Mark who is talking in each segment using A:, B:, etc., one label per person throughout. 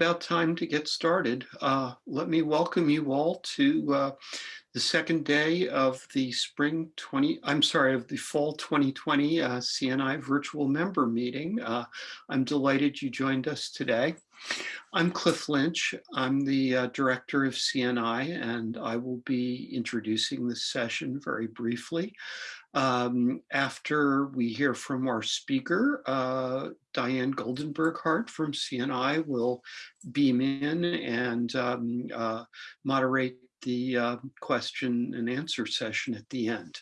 A: about time to get started. Uh, let me welcome you all to uh, the second day of the spring 20, I'm sorry, of the fall 2020 uh, CNI virtual member meeting. Uh, I'm delighted you joined us today. I'm Cliff Lynch. I'm the uh, director of CNI and I will be introducing this session very briefly. Um, after we hear from our speaker, uh, Diane Goldenberg Hart from CNI will beam in and um, uh, moderate the uh, question and answer session at the end.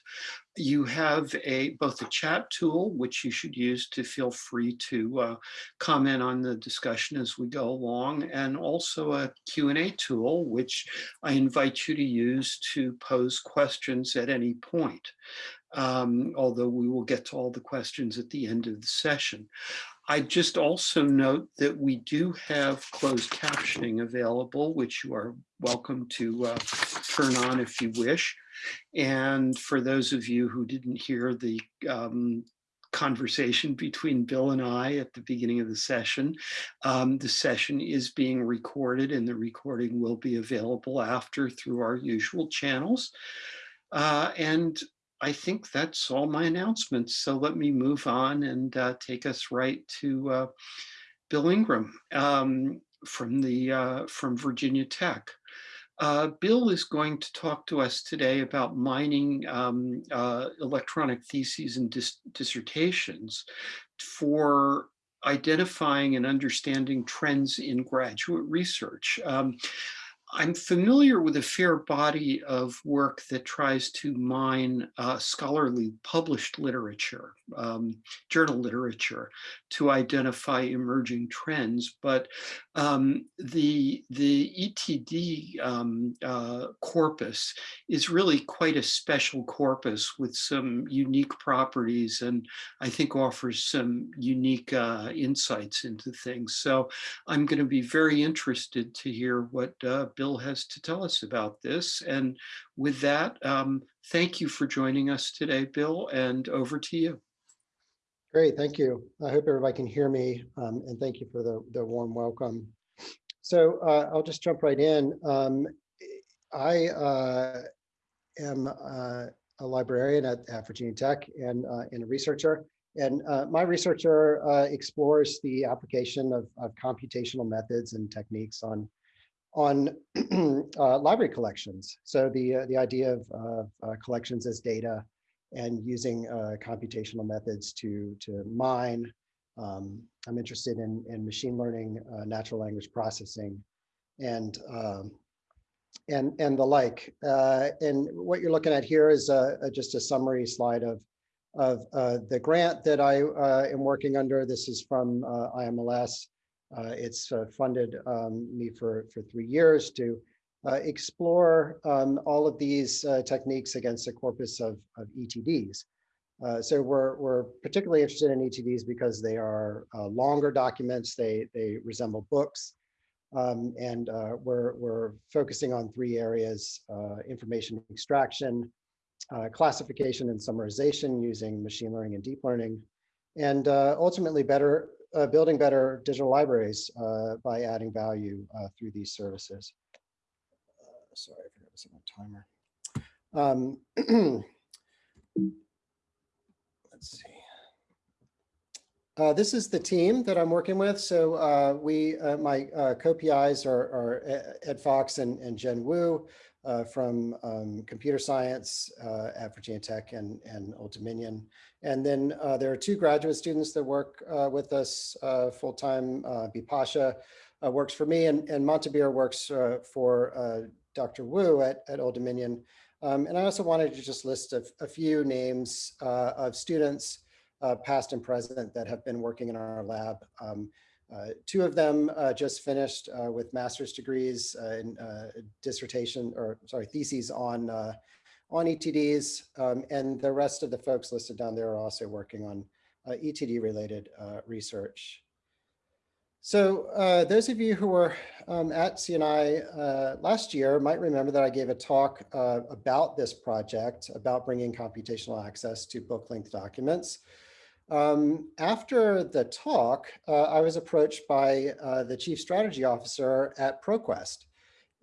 A: You have a both a chat tool, which you should use to feel free to uh, comment on the discussion as we go along, and also a Q&A tool, which I invite you to use to pose questions at any point. Um, although we will get to all the questions at the end of the session. I just also note that we do have closed captioning available, which you are welcome to uh, turn on if you wish. And for those of you who didn't hear the um, conversation between Bill and I at the beginning of the session. Um, the session is being recorded and the recording will be available after through our usual channels. Uh, and I think that's all my announcements. So let me move on and uh, take us right to uh, Bill Ingram um, from the uh, from Virginia Tech. Uh, Bill is going to talk to us today about mining um, uh, electronic theses and dis dissertations for identifying and understanding trends in graduate research. Um, I'm familiar with a fair body of work that tries to mine uh, scholarly published literature, um, journal literature, to identify emerging trends. But um, the, the ETD um, uh, corpus is really quite a special corpus with some unique properties and I think offers some unique uh, insights into things. So I'm going to be very interested to hear what uh, Bill has to tell us about this. And with that, um, thank you for joining us today, Bill, and over to you.
B: Great, thank you. I hope everybody can hear me, um, and thank you for the, the warm welcome. So uh, I'll just jump right in. Um, I uh, am uh, a librarian at, at, Virginia Tech and, uh, and a researcher. And uh, my researcher uh, explores the application of, of computational methods and techniques on on uh, library collections. So the, uh, the idea of uh, collections as data and using uh, computational methods to, to mine. Um, I'm interested in, in machine learning, uh, natural language processing, and, um, and, and the like. Uh, and what you're looking at here is just a summary slide of, of the grant that I am working under. This is from IMLS. Uh, it's uh, funded um, me for, for three years to uh, explore um, all of these techniques against a corpus of, of ETDs. Uh, so we're, we're particularly interested in ETDs because they are uh, longer documents, they, they resemble books, um, and uh, we're, we're focusing on three areas, information extraction, classification and summarization using machine learning and deep learning, and ultimately better uh, building better digital libraries uh, by adding value uh, through these services. Uh, sorry, I forgot to set my timer. Um, let's see. Uh, this is the team that I'm working with. So uh, we, my co-PIs are, are, Ed Fox and, and Jian Wu from um, computer science at Virginia Tech and, and Old Dominion. And then uh, there are two graduate students that work uh, with us uh, full-time. Uh, Bipasha uh, works for me and, and works uh, for Dr. Wu at, at Old Dominion. Um, and I also wanted to just list a, a few names of students, past and present, that have been working in our lab. Um, two of them just finished with master's degrees in dissertation, or sorry, theses on on ETDs, um, and the rest of the folks listed down there are also working on uh, ETD related uh, research. So uh, those of you who were um, at CNI uh, last year might remember that I gave a talk uh, about this project, about bringing computational access to book length documents. Um, after the talk, uh, I was approached by uh, the chief strategy officer at ProQuest.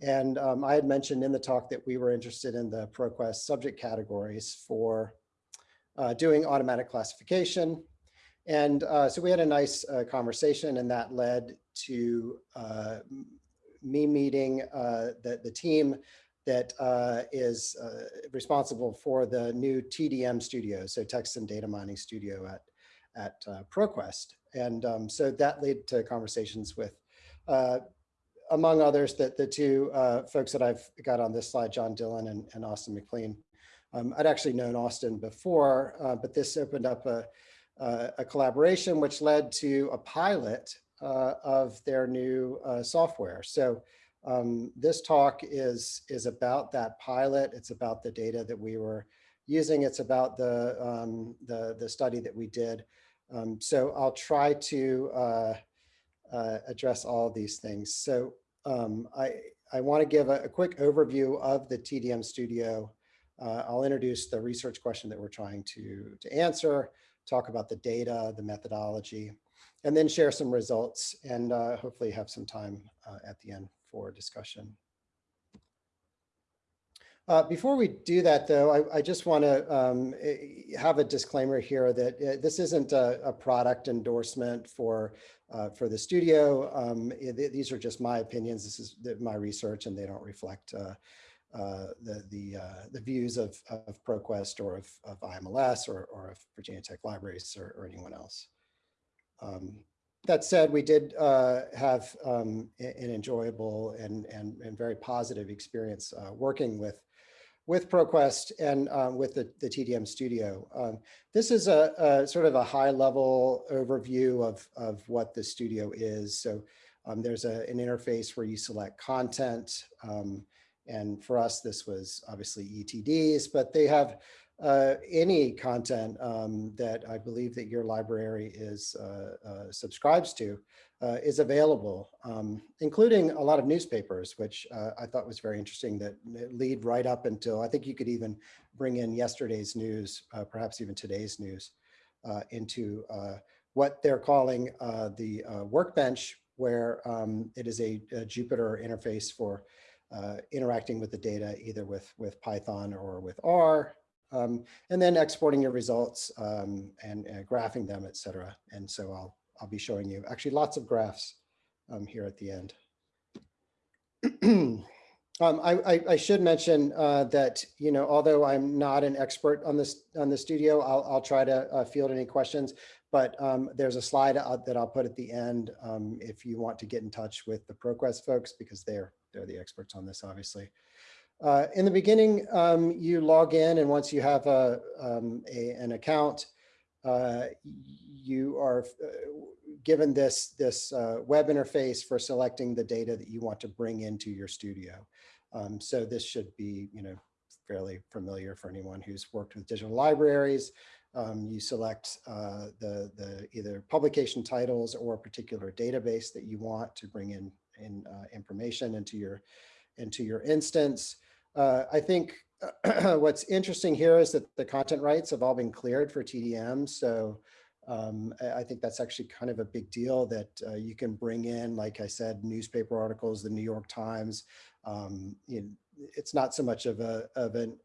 B: And um, I had mentioned in the talk that we were interested in the ProQuest subject categories for uh, doing automatic classification. And uh, so we had a nice uh, conversation and that led to uh, me meeting the, the team that uh, is uh, responsible for the new TDM studio, so text and data mining studio at, at uh, ProQuest. And um, so that led to conversations with, uh, among others, that the two uh, folks that I've got on this slide, John Dillon and, and Austin McLean. Um, I'd actually known Austin before, uh, but this opened up a, a collaboration which led to a pilot of their new software. So um, this talk is, is about that pilot. It's about the data that we were using. It's about the, um, the, the study that we did. Um, so I'll try to uh, uh, address all these things. So um, I, I want to give a, a, quick overview of the TDM Studio. Uh, I'll introduce the research question that we're trying to, to answer, talk about the data, the methodology, and then share some results and uh, hopefully have some time uh, at the end for discussion. Uh, before we do that, though, I, I just want to um, eh, have a disclaimer here that uh, this isn't a, a, product endorsement for uh, for the studio. Um, it, eh, these are just my opinions. This is my research, and they don't reflect uh, uh, the the the views of, of ProQuest or of, of IMLS or, or of Virginia Tech Libraries or, or anyone else. Um, that said, we did uh, have um, an enjoyable and, and, and very positive experience uh, working with with ProQuest and um, with the, the TDM studio. Um, this is a, a, sort of a high level overview of, of what the studio is. So um, there's a, an interface where you select content. Um, and for us, this was obviously ETDs, but they have uh, any content um, that I believe that your library is uh, uh, subscribes to uh, is available, um, including a lot of newspapers, which uh, I thought was very interesting that lead right up until, I think you could even bring in yesterday's news, perhaps even today's news into what they're calling the workbench, where um, it is a, a Jupyter interface for interacting with the data, either with, with Python or with R, um, and then exporting your results um, and, and, graphing them, et cetera. And so I'll, I'll be showing you actually lots of graphs um, here at the end. Um, I, I, I, should mention uh, that, you know, although I'm not an expert on this on the studio, I'll, I'll try to uh, field any questions, but um, there's a slide uh, that I'll put at the end um, if you want to get in touch with the ProQuest folks because they're, they're the experts on this, obviously. Uh, in the beginning, um, you log in and once you have a, um, a an account, uh, you are uh, given this, this uh, web interface for selecting the data that you want to bring into your studio. Um, so this should be, you know, fairly familiar for anyone who's worked with digital libraries. Um, you select uh, the, the either publication titles or a particular database that you want to bring in, in uh, information into your, into your instance. Uh, I think what's interesting here is that the content rights have all been cleared for TDM. So um, I think that's actually kind of a big deal that uh, you can bring in, like I said, newspaper articles, the New York Times. Um, you know, it's not so much of a of an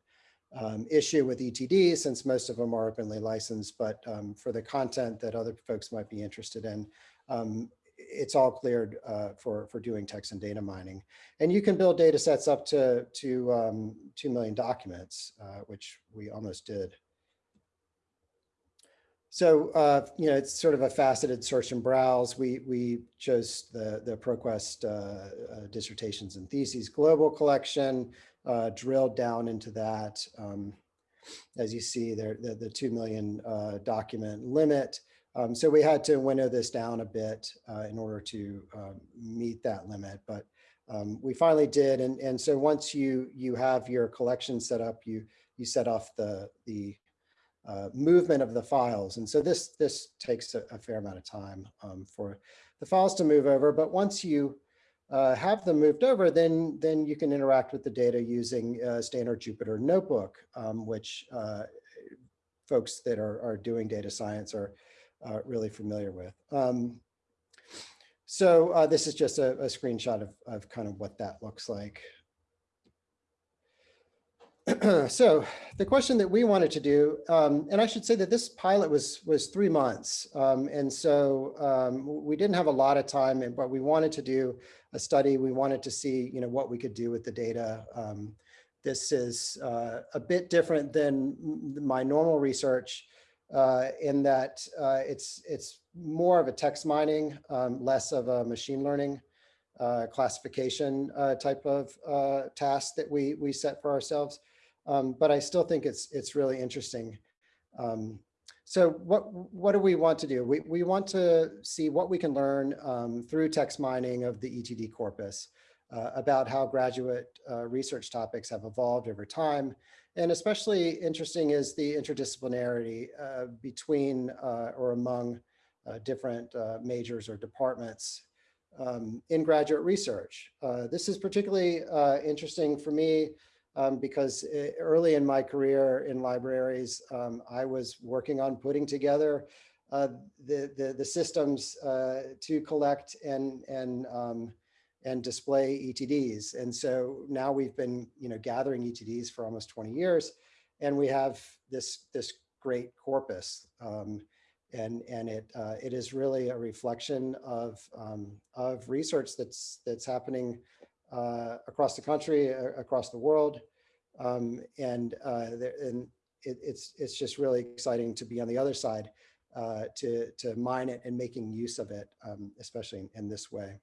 B: um, issue with ETD since most of them are openly licensed, but um, for the content that other folks might be interested in, um, it's all cleared uh, for, for doing text and data mining. And you can build data sets up to, to um, 2 million documents, uh, which we almost did. So, uh, you know, it's sort of a faceted search and browse. We, we chose the, the ProQuest uh, uh, dissertations and theses global collection, uh, drilled down into that. Um, as you see there, the, the 2 million document limit. Um, so we had to winnow this down a bit uh, in order to um, meet that limit, but um, we finally did. And, and so once you you have your collection set up, you you set off the the uh, movement of the files. And so this this takes a, a fair amount of time um, for the files to move over. But once you uh, have them moved over, then then you can interact with the data using a standard Jupyter notebook, um, which uh, folks that are, are doing data science are uh, really familiar with. Um, so uh, this is just a, a screenshot of, of kind of what that looks like. so the question that we wanted to do, um, and I should say that this pilot was was three months, um, and so um, we didn't have a lot of time, but we wanted to do a study. We wanted to see, you know, what we could do with the data. Um, this is uh, a bit different than my normal research uh, in that uh, it's it's more of a text mining, um, less of a machine learning uh, classification uh, type of uh, task that we we set for ourselves. Um, but I still think it's it's really interesting. Um, so what what do we want to do? We we want to see what we can learn um, through text mining of the ETD corpus uh, about how graduate research topics have evolved over time. And especially interesting is the interdisciplinarity uh, between uh, or among uh, different uh, majors or departments um, in graduate research. this is particularly interesting for me um, because early in my career in libraries, um, I was working on putting together uh, the, the, the, systems uh, to collect and, and, um, and display ETDs. And so now we've been you know, gathering ETDs for almost 20 years, and we have this, this great corpus. Um, and and it uh, it is really a reflection of um, of research that's that's happening uh, across the country, uh, across the world. Um, and uh, there, and it, it's, it's just really exciting to be on the other side uh, to, to mine it and making use of it, um, especially in, in, this way.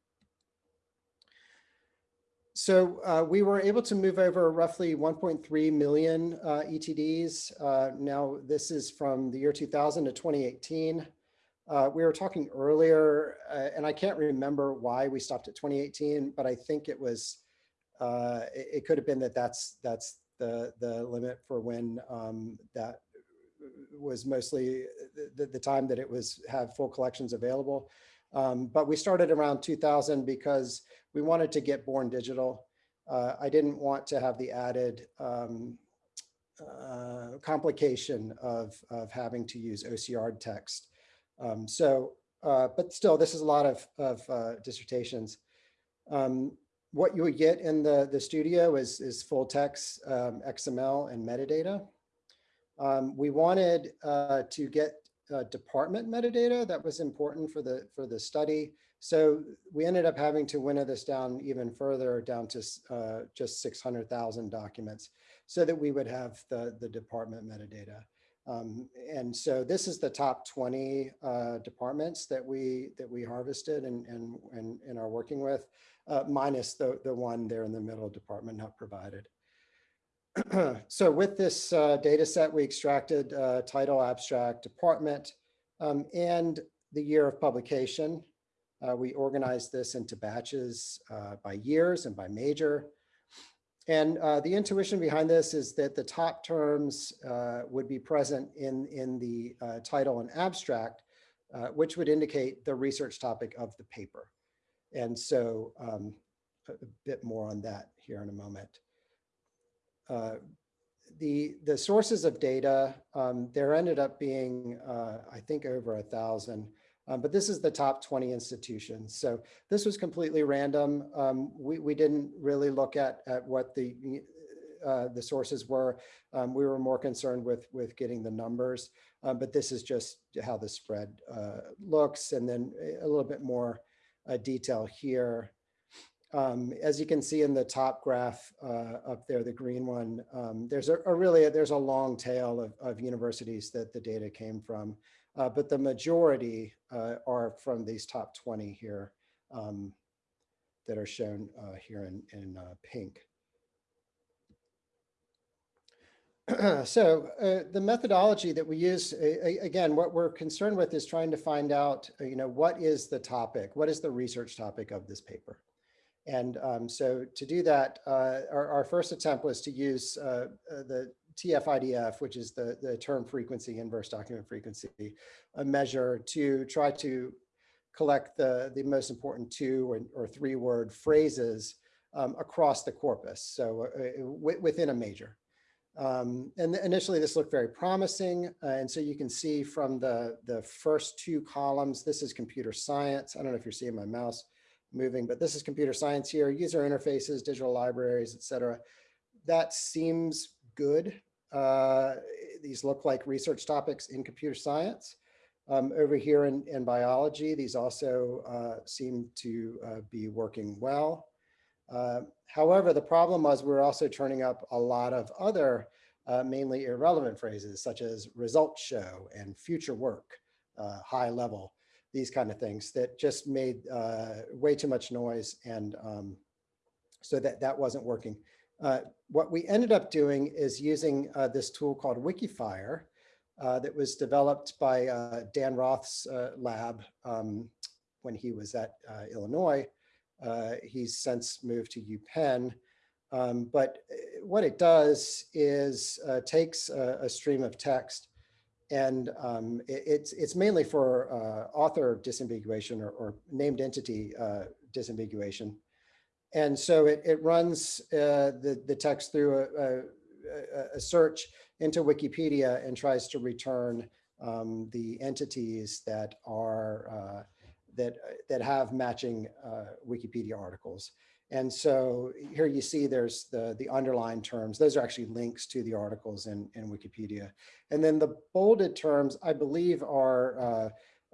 B: So uh, we were able to move over roughly 1.3 million uh, ETDs. Uh, now this is from the year 2000 to 2018. Uh, we were talking earlier, uh, and I can't remember why we stopped at 2018, but I think it was, uh, it, it, could have been that that's that's the the limit for when um, that was mostly the, the time that it was have full collections available. Um, but we started around 2000 because we wanted to get born digital. Uh, I didn't want to have the added um, uh, complication of, of having to use OCR text. Um, so, uh, but still, this is a lot of, of uh, dissertations. Um, what you would get in the, the studio is, is full text, um, XML and metadata. Um, we wanted uh, to get uh, department metadata that was important for the, for the study. So we ended up having to winnow this down even further down to uh, just 600,000 documents so that we would have the, the department metadata. Um, and so this is the top 20 uh, departments that we that we harvested and, and, and, and are working with, uh, minus the, the one there in the middle department not provided. so with this uh, data set, we extracted uh, title, abstract, department, um, and the year of publication. Uh, we organized this into batches uh, by years and by major. And uh, the intuition behind this is that the top terms uh, would be present in, in the uh, title and abstract, uh, which would indicate the research topic of the paper. And so um, a, bit more on that here in a moment. The, the sources of data, um, there ended up being, I think, over a thousand. Um, but this is the top 20 institutions. So this was completely random. Um, we, we didn't really look at, at what the, uh, the sources were. Um, we were more concerned with, with getting the numbers, um, but this is just how the spread uh, looks. And then a little bit more uh, detail here. Um, as you can see in the top graph uh, up there, the green one, um, there's a, a, really, there's a long tail of, of universities that the data came from uh, but the majority uh, are from these top 20 here um, that are shown uh, here in, in uh, pink. so uh, the methodology that we use, again, what we're concerned with is trying to find out, uh, you know, what is the topic? What is the research topic of this paper? And um, so to do that, our, our, first attempt was to use the TF-IDF, which is the, the term frequency, inverse document frequency, a measure to try to collect the, the most important two or, or three word phrases um, across the corpus, so uh, within a major. Um, and initially this looked very promising. Uh, and so you can see from the, the first two columns, this is computer science. I don't know if you're seeing my mouse moving, but this is computer science here, user interfaces, digital libraries, et cetera. That seems good. Uh, these look like research topics in computer science. Um, over here in, in biology, these also uh, seem to uh, be working well. Uh, however, the problem was we are also turning up a lot of other uh, mainly irrelevant phrases such as results show and future work, high level, these kind of things that just made way too much noise and um, so that that wasn't working. Uh, what we ended up doing is using uh, this tool called Wikifier that was developed by Dan Roth's lab um, when he was at Illinois. Uh, he's since moved to UPenn. Um, but uh, what it does is uh, takes a, a, stream of text and um, it, it's, it's mainly for uh, author disambiguation or, or named entity uh, disambiguation. And so it, it runs uh, the, the text through a, a, a, search into Wikipedia and tries to return um, the entities that are that, uh, that have matching uh, Wikipedia articles. And so here you see there's the, the underlined terms. Those are actually links to the articles in, in Wikipedia. And then the bolded terms, I believe, are uh,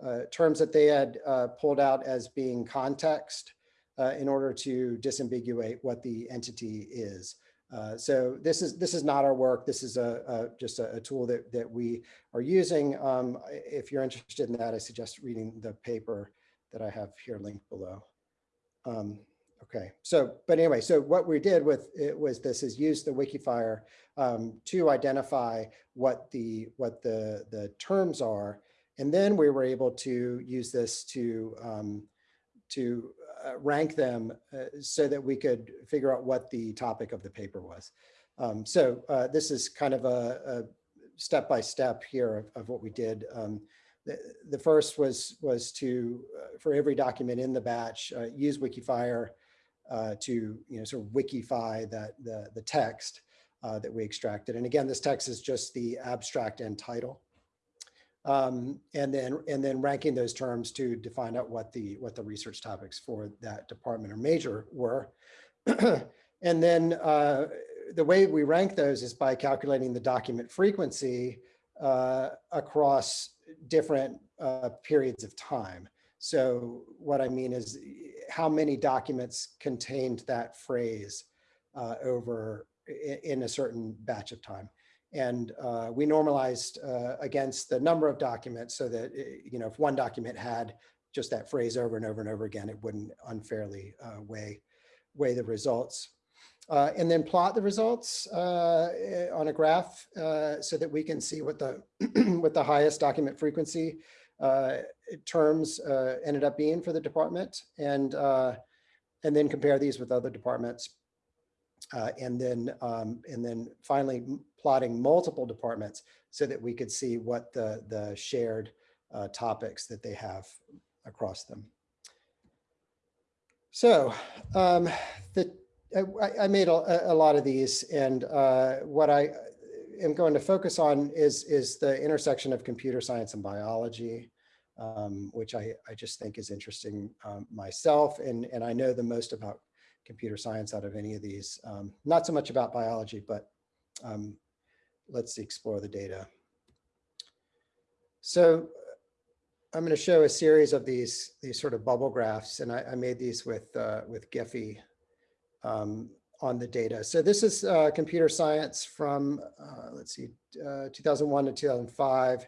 B: uh, terms that they had uh, pulled out as being context uh, in order to disambiguate what the entity is. Uh, so this is this is not our work. This is a, a just a, a, tool that that we are using. Um, if you're interested in that, I suggest reading the paper that I have here linked below. Um, okay, so, but anyway, so what we did with it was this is use the Wikifier um, to identify what the what the the terms are, and then we were able to use this to um, to rank them uh, so that we could figure out what the topic of the paper was. Um, so uh, this is kind of a, step by step here of, of what we did. Um, the, the first was was to uh, for every document in the batch uh, use Wikifier uh, to you know sort of wikify that the the text uh, that we extracted. And again, this text is just the abstract and title. Um, and then and then ranking those terms to define out what the what the research topics for that department or major were. and then uh, the way we rank those is by calculating the document frequency uh, across different uh, periods of time. So what I mean is how many documents contained that phrase uh, over in a certain batch of time. And uh, we normalized uh, against the number of documents so that, eh, you know, if one document had just that phrase over and over and over again, it wouldn't unfairly uh, weigh, weigh the results. Uh, and then plot the results uh, eh, on a graph uh, so that we can see what the what the highest document frequency terms ended up being for the department and and then compare these with other departments and then um, and then finally plotting multiple departments so that we could see what the the shared topics that they have across them. So um, the I, I made a, a, lot of these and uh, what I am going to focus on is, is the intersection of computer science and biology, um, which I, I just think is interesting um, myself. And, and I know the most about computer science out of any of these, um, not so much about biology, but um, let's explore the data. So I'm going to show a series of these, these sort of bubble graphs, and I, I made these with, uh, with Giphy um, on the data. So this is uh, computer science from, uh, let's see, uh, 2001 to 2005.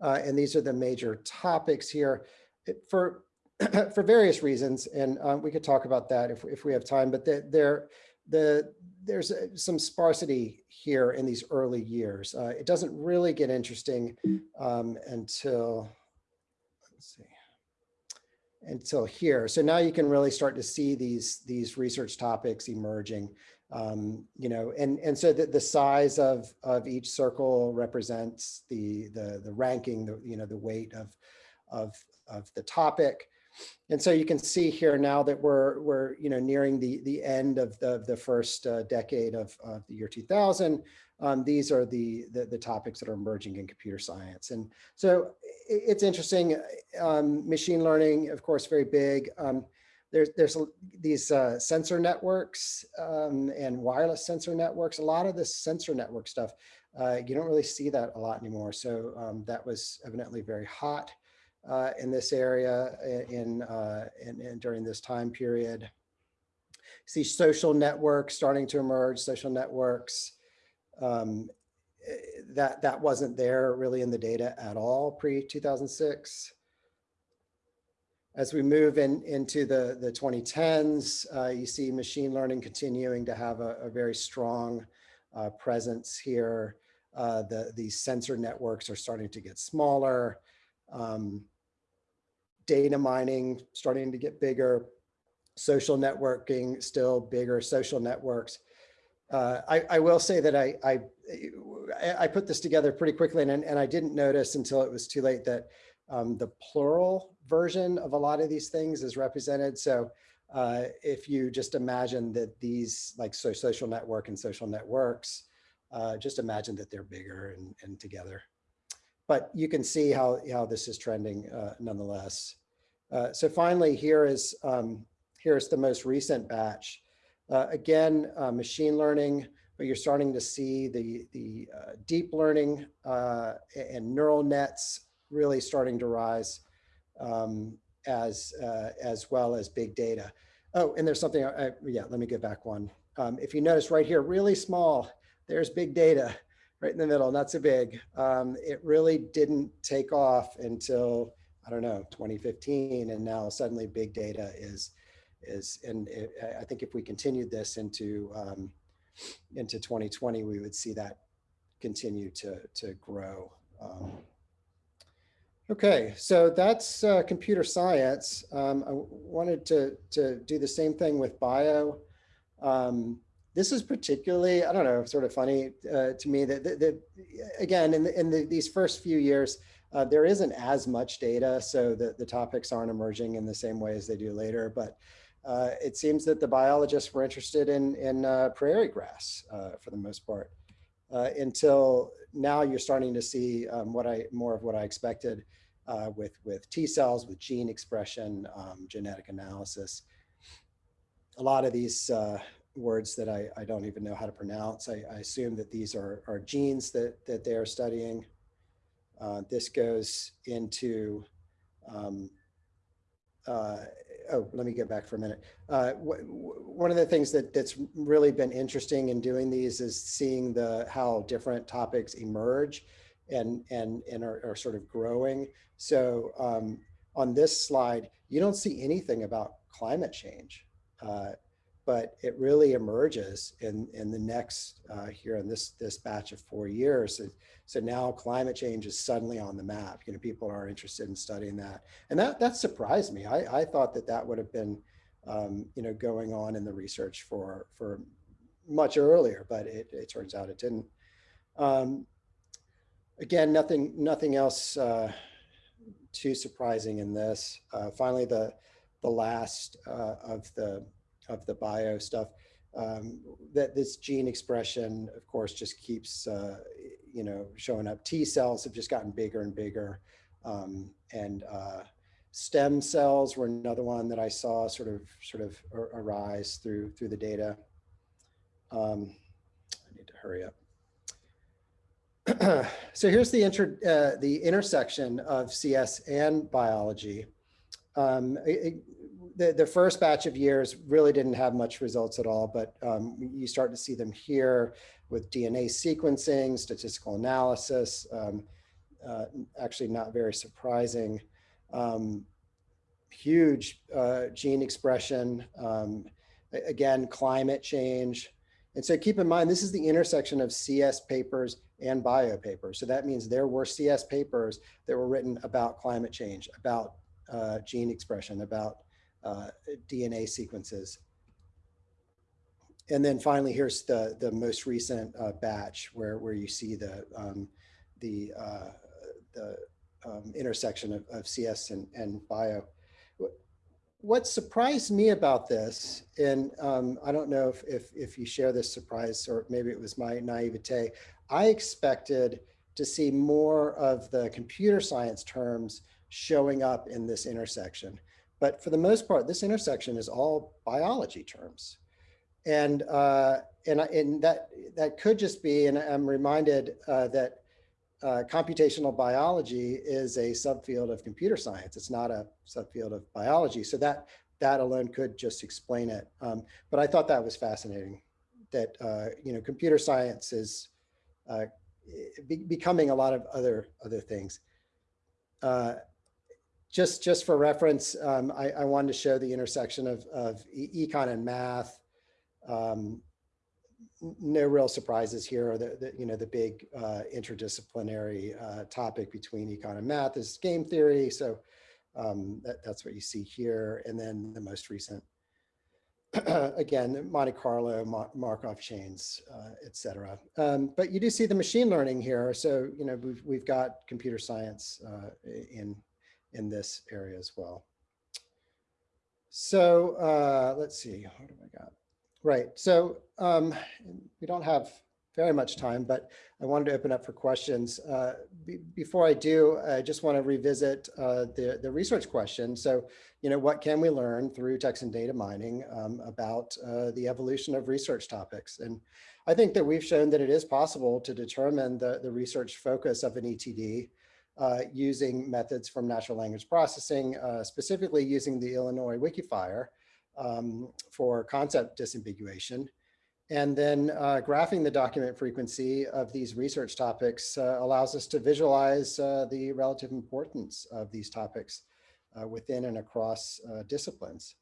B: Uh, and these are the major topics here it, for, for various reasons. And uh, we could talk about that if, if we have time, but the, there, the, there's uh, some sparsity here in these early years. it doesn't really get interesting um, until, let's see until here. So now you can really start to see these these research topics emerging. Um, you know, and and so the, the size of of each circle represents the the the ranking, the you know the weight of of of the topic. And so you can see here now that we're we're you know nearing the the end of the the first uh, decade of, of the year 2000. um, these are the, the, the topics that are emerging in computer science. And so it's interesting. Um, machine learning, of course, very big. Um, there's there's these uh, sensor networks um, and wireless sensor networks. A lot of this sensor network stuff, uh, you don't really see that a lot anymore. So um, that was evidently very hot uh, in this area in, uh, in, in during this time period. See social networks starting to emerge. Social networks um, eh, that that wasn't there really in the data at all pre 2006 as we move in into the, the 2010s, uh, you see machine learning continuing to have a, a very strong uh, presence here. Uh, the, these sensor networks are starting to get smaller. Um, data mining starting to get bigger. Social networking still bigger, social networks. Uh, I, I, will say that I, I, I put this together pretty quickly and, and I didn't notice until it was too late that um, the plural version of a lot of these things is represented. So uh, if you just imagine that these like so social network and social networks, uh, just imagine that they're bigger and, and together. But you can see how, how this is trending uh, nonetheless. Uh, so finally, here is um, here's the most recent batch. Uh, again, uh, machine learning, but you're starting to see the, the deep learning and neural nets really starting to rise um, as, uh, as well as big data. Oh, and there's something, I, yeah, let me get back one. Um, if you notice right here, really small, there's big data right in the middle, not so big. Um, it really didn't take off until, I don't know, 2015. And now suddenly big data is, is and it, I think if we continued this into, um, into 2020, we would see that continue to, to grow. Um, Okay, so that's uh, computer science. Um, I wanted to, to do the same thing with bio. Um, this is particularly, I don't know, sort of funny uh, to me that, that, that, again, in, the, in the, these first few years, uh, there isn't as much data, so the, the topics aren't emerging in the same way as they do later. But uh, it seems that the biologists were interested in, in uh, prairie grass uh, for the most part. until now you're starting to see um, what I more of what I expected uh, with, with T cells, with gene expression, um, genetic analysis. A lot of these uh, words that I, I don't even know how to pronounce, I, I assume that these are, are genes that, that they are studying. Uh, this goes into, um, uh, oh, let me get back for a minute. Uh, one of the things that, that's really been interesting in doing these is seeing the how different topics emerge and and and are, are sort of growing. So um, on this slide, you don't see anything about climate change, uh, but it really emerges in in the next uh, here in this this batch of four years. So, now climate change is suddenly on the map. You know, people are interested in studying that, and that that surprised me. I I thought that that would have been um, you know going on in the research for for much earlier, but it, it turns out it didn't. Um, again, nothing, nothing else uh, too surprising in this. Uh, finally, the the last uh, of the of the bio stuff. Um, that this gene expression, of course, just keeps uh, you know showing up. T cells have just gotten bigger and bigger, um, and uh, stem cells were another one that I saw sort of sort of arise through through the data. Um, I need to hurry up. so here's the, inter, uh, the intersection of CS and biology. Um, it, the, the first batch of years really didn't have much results at all, but um, you start to see them here with DNA sequencing, statistical analysis, um, uh, actually not very surprising. Um, huge uh, gene expression, um, again, climate change, and so keep in mind, this is the intersection of CS papers and bio papers. So that means there were CS papers that were written about climate change, about uh, gene expression, about uh, DNA sequences. And then finally, here's the, the most recent uh, batch where, where you see the, um, the, uh, the um, intersection of, of CS and, and bio what surprised me about this, and um, I don't know if, if, if you share this surprise or maybe it was my naivete, I expected to see more of the computer science terms showing up in this intersection. But for the most part, this intersection is all biology terms. And, uh, and, and that, that could just be, and I'm reminded uh, that uh, computational biology is a subfield of computer science. It's not a subfield of biology. So that, that alone could just explain it. Um, but I thought that was fascinating that, uh, you know, computer science is uh, be becoming a lot of other, other things. Uh, just, just for reference, um, I, I wanted to show the intersection of, of econ and math. Um, no real surprises here. The, the, you know, the big uh, interdisciplinary uh, topic between econ and math is game theory. So um, that, that's what you see here. And then the most recent, again, Monte Carlo, Mar Markov chains, uh. Um, but you do see the machine learning here. So, you know, we've, we've got computer science uh, in, in this area as well. So uh, let's see, what do I got? Right. So um, we don't have very much time, but I wanted to open up for questions. Uh, before I do, I just want to revisit uh, the, the research question. So, you know, what can we learn through text and data mining um, about uh, the evolution of research topics? And I think that we've shown that it is possible to determine the, the research focus of an ETD uh, using methods from natural language processing, uh, specifically using the Illinois Wikifier, um, for concept disambiguation. And then uh, graphing the document frequency of these research topics uh, allows us to visualize uh, the relative importance of these topics uh, within and across disciplines.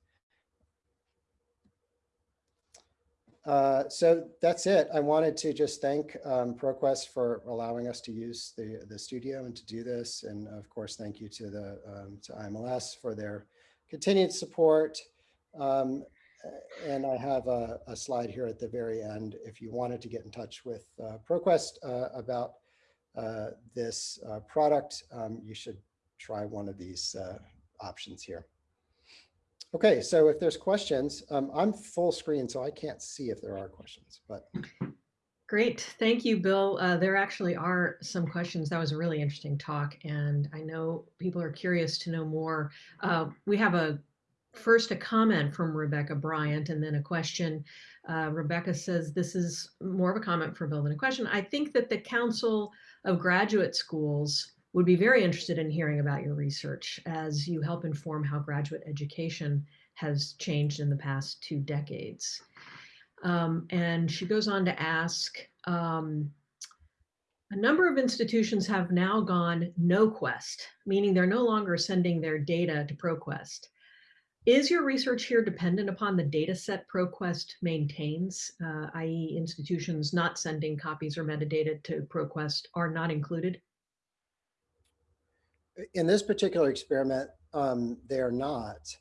B: Uh, so that's it. I wanted to just thank um, ProQuest for allowing us to use the, the studio and to do this. And of course, thank you to the um, to IMLS for their continued support. Um, and I have a, a, slide here at the very end. If you wanted to get in touch with uh, ProQuest uh, about uh, this uh, product, um, you should try one of these options here. Okay, so if there's questions, um, I'm full screen, so I can't see if there are questions, but.
C: Great, thank you, Bill. Uh, there actually are some questions. That was a really interesting talk, and I know people are curious to know more. we have a first a comment from Rebecca Bryant and then a question. Uh, Rebecca says, this is more of a comment for Bill than a question. I think that the Council of Graduate Schools would be very interested in hearing about your research as you help inform how graduate education has changed in the past two decades. Um, and she goes on to ask, um, a number of institutions have now gone no quest, meaning they're no longer sending their data to ProQuest. Is your research here dependent upon the data set ProQuest maintains, uh, i.e. institutions not sending copies or metadata to ProQuest are not included?
B: In this particular experiment, um, they're not.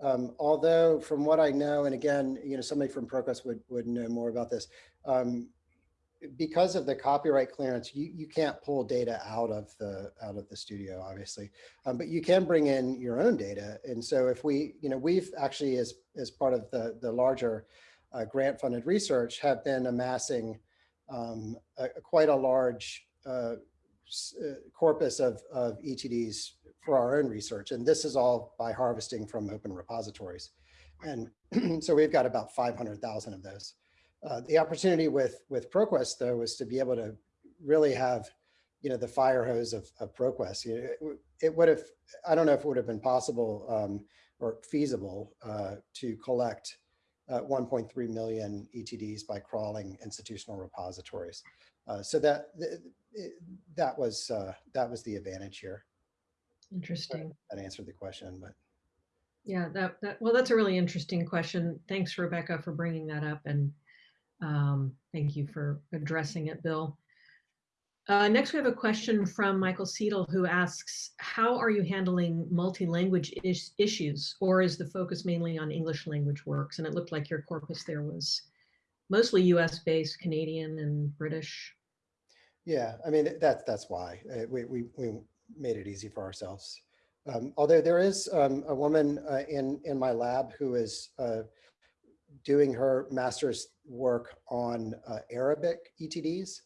B: Um, although from what I know, and again, you know, somebody from ProQuest would, would know more about this, um, because of the copyright clearance, you, you can't pull data out of the out of the studio, obviously, um, but you can bring in your own data. And so if we, you know, we've actually as as part of the the larger uh, grant funded research have been amassing um, a, a quite a large uh corpus of, of ETDs for our own research. And this is all by harvesting from open repositories. And so we've got about 500,000 of those. Uh, the opportunity with with ProQuest though was to be able to really have, you know, the fire hose of, of ProQuest. You know, it, it would have, I don't know if it would have been possible um, or feasible uh, to collect uh, 1.3 million ETDs by crawling institutional repositories. Uh, so that that was uh, that was the advantage here.
C: Interesting.
B: That answered the question, but.
C: Yeah, that, that well, that's a really interesting question. Thanks, Rebecca, for bringing that up. And um, thank you for addressing it, Bill. Uh, next, we have a question from Michael Seidel who asks, how are you handling multi-language is issues or is the focus mainly on English language works? And it looked like your corpus there was mostly US based, Canadian and British.
B: Yeah, I mean, that's, that's why uh, we, we, we made it easy for ourselves. Um, although there is um, a woman uh, in, in my lab who is uh, doing her master's work on uh, Arabic ETDs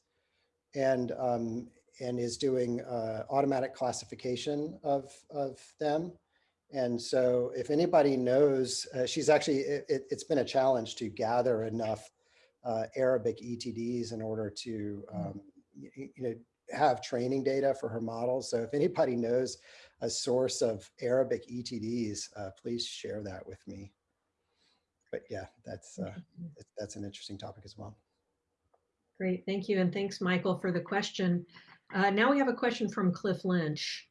B: and, um, and is doing uh, automatic classification of, of them. And so if anybody knows, uh, she's actually, it, has been a challenge to gather enough uh, Arabic ETDs in order to, um, you, you know, have training data for her models. So if anybody knows a source of Arabic ETDs, uh, please share that with me. But yeah, that's, uh, that's an interesting topic as well.
C: Great, thank you. And thanks, Michael, for the question. Uh, now we have a question from Cliff Lynch.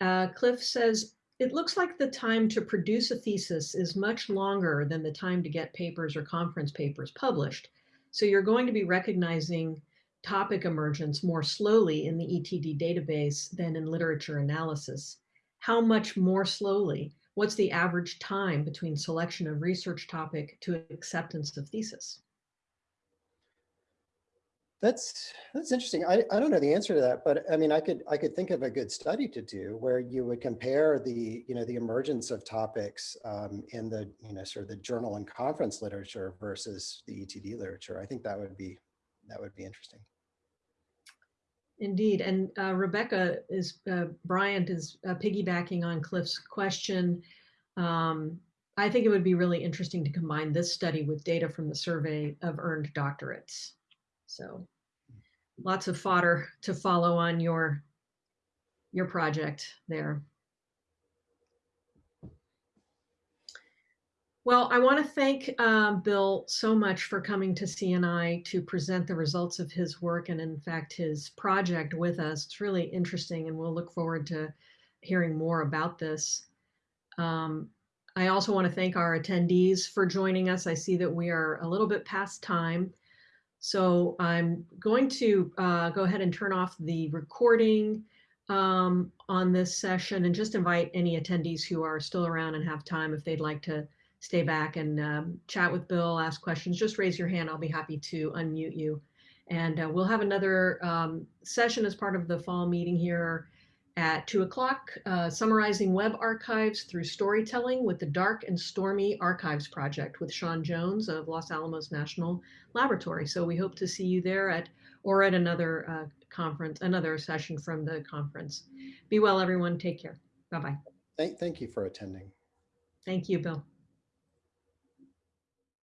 C: Uh, Cliff says, it looks like the time to produce a thesis is much longer than the time to get papers or conference papers published. So you're going to be recognizing topic emergence more slowly in the ETD database than in literature analysis. How much more slowly? What's the average time between selection of research topic to acceptance of thesis?
B: That's that's interesting. I, I don't know the answer to that, but I mean, I could I could think of a good study to do where you would compare the you know the emergence of topics um, in the you know sort of the journal and conference literature versus the ETD literature. I think that would be that would be interesting.
C: Indeed, and uh, Rebecca is uh, Bryant is uh, piggybacking on Cliff's question. Um, I think it would be really interesting to combine this study with data from the survey of earned doctorates. So lots of fodder to follow on your your project there. Well, I want to thank um, Bill so much for coming to CNI to present the results of his work and in fact his project with us. It's really interesting and we'll look forward to hearing more about this. Um, I also want to thank our attendees for joining us. I see that we are a little bit past time. So I'm going to uh, go ahead and turn off the recording um, on this session and just invite any attendees who are still around and have time if they'd like to stay back and um, chat with Bill, ask questions, just raise your hand. I'll be happy to unmute you. And uh, we'll have another um, session as part of the fall meeting here at two o'clock, uh, summarizing web archives through storytelling with the Dark and Stormy Archives Project with Shawn Jones of Los Alamos National Laboratory. So we hope to see you there at or at another uh, conference, another session from the conference. Be well, everyone. Take care. Bye-bye.
B: Thank, thank you for attending.
C: Thank you, Bill.